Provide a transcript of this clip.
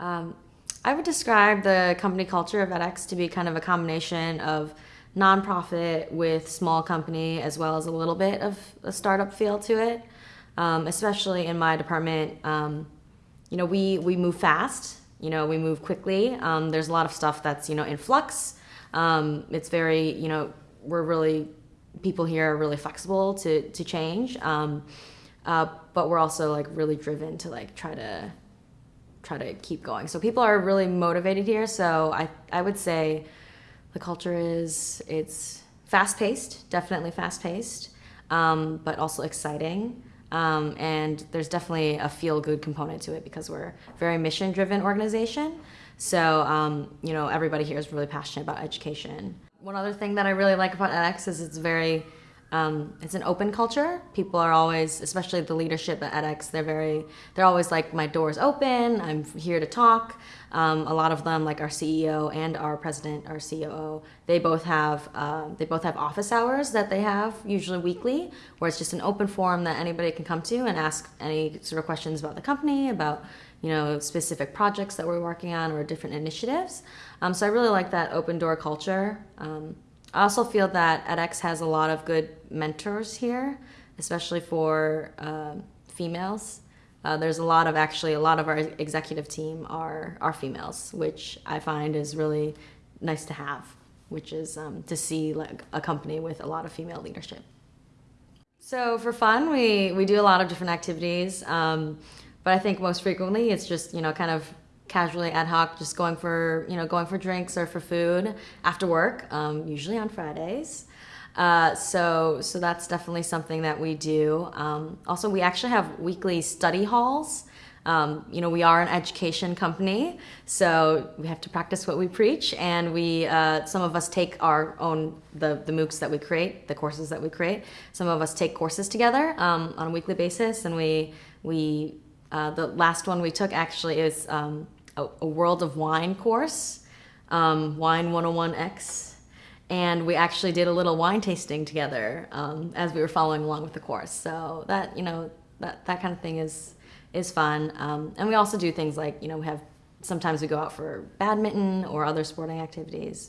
Um, I would describe the company culture of edX to be kind of a combination of nonprofit with small company as well as a little bit of a startup feel to it. Um, especially in my department, um, you know, we, we move fast, you know, we move quickly. Um, there's a lot of stuff that's, you know, in flux. Um, it's very, you know, we're really, people here are really flexible to, to change. Um, uh, but we're also like really driven to like try to try to keep going. So people are really motivated here. So I I would say the culture is it's fast paced, definitely fast paced, um, but also exciting. Um, and there's definitely a feel good component to it because we're a very mission driven organization. So um, you know everybody here is really passionate about education. One other thing that I really like about edX is it's very um, it's an open culture. People are always, especially the leadership at edX, they're very, they're always like, my door's open, I'm here to talk. Um, a lot of them, like our CEO and our president, our COO, they both have, uh, they both have office hours that they have, usually weekly, where it's just an open forum that anybody can come to and ask any sort of questions about the company, about, you know, specific projects that we're working on or different initiatives. Um, so I really like that open door culture. I also feel that edX has a lot of good mentors here, especially for uh, females. Uh, there's a lot of actually a lot of our executive team are are females, which I find is really nice to have. Which is um, to see like a company with a lot of female leadership. So for fun, we we do a lot of different activities, um, but I think most frequently it's just you know kind of casually ad hoc, just going for you know going for drinks or for food after work, um, usually on Fridays. Uh, so so that's definitely something that we do. Um, also, we actually have weekly study halls. Um, you know, we are an education company, so we have to practice what we preach, and we uh, some of us take our own the the MOOCs that we create, the courses that we create. Some of us take courses together um, on a weekly basis, and we we uh, the last one we took actually is um, a, a World of Wine course, um, Wine 101X, and we actually did a little wine tasting together um, as we were following along with the course. So that you know that that kind of thing is is fun. Um, and we also do things like you know we have sometimes we go out for badminton or other sporting activities.